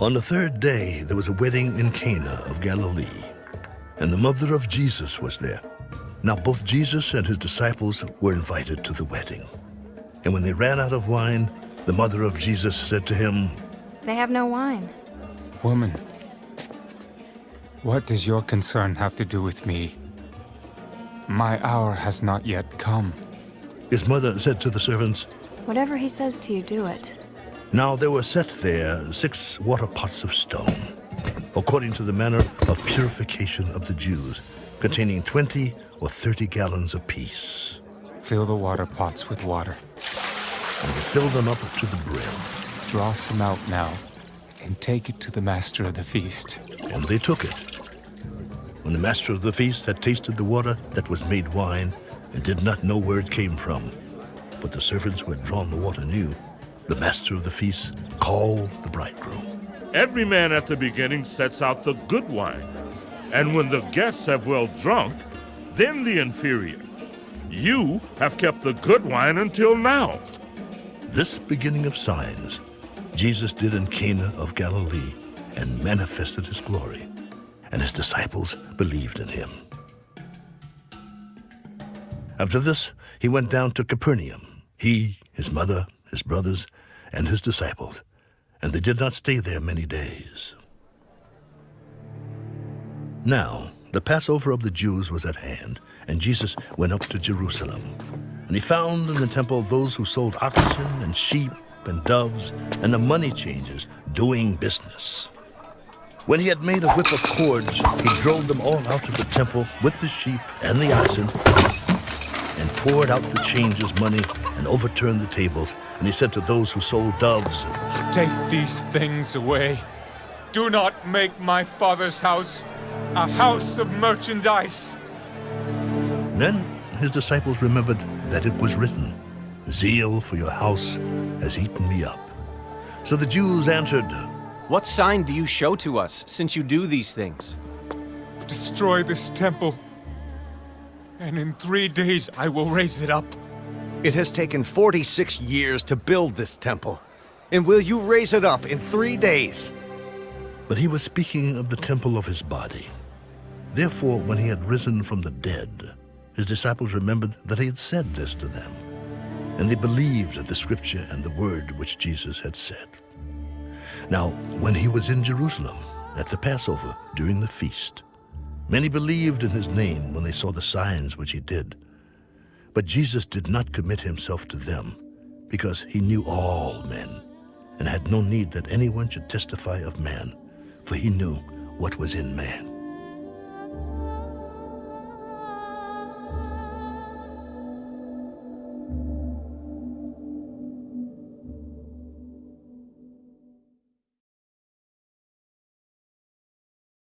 On the third day, there was a wedding in Cana of Galilee, and the mother of Jesus was there. Now both Jesus and his disciples were invited to the wedding. And when they ran out of wine, the mother of Jesus said to him, They have no wine. Woman, what does your concern have to do with me? My hour has not yet come. His mother said to the servants, Whatever he says to you, do it. Now there were set there six water pots of stone, according to the manner of purification of the Jews, containing twenty or thirty gallons apiece. Fill the water pots with water. And they filled them up to the brim. Draw some out now, and take it to the master of the feast. And they took it. When the master of the feast had tasted the water that was made wine, and did not know where it came from, but the servants who had drawn the water knew, the master of the feast called the bridegroom. Every man at the beginning sets out the good wine, and when the guests have well drunk, then the inferior. You have kept the good wine until now. This beginning of signs Jesus did in Cana of Galilee and manifested his glory, and his disciples believed in him. After this, he went down to Capernaum, he, his mother, his brothers, and his disciples, and they did not stay there many days. Now, the Passover of the Jews was at hand, and Jesus went up to Jerusalem. And he found in the temple those who sold oxen and sheep and doves and the money changers doing business. When he had made a whip of cords, he drove them all out of the temple with the sheep and the oxen and poured out the changers' money and overturned the tables. And he said to those who sold doves, Take these things away. Do not make my father's house a house of merchandise. Then his disciples remembered that it was written, Zeal for your house has eaten me up. So the Jews answered, What sign do you show to us, since you do these things? Destroy this temple, and in three days I will raise it up. It has taken 46 years to build this temple. And will you raise it up in three days? But he was speaking of the temple of his body. Therefore, when he had risen from the dead, his disciples remembered that he had said this to them. And they believed at the scripture and the word which Jesus had said. Now, when he was in Jerusalem at the Passover during the feast, many believed in his name when they saw the signs which he did. But Jesus did not commit himself to them, because he knew all men, and had no need that anyone should testify of man, for he knew what was in man.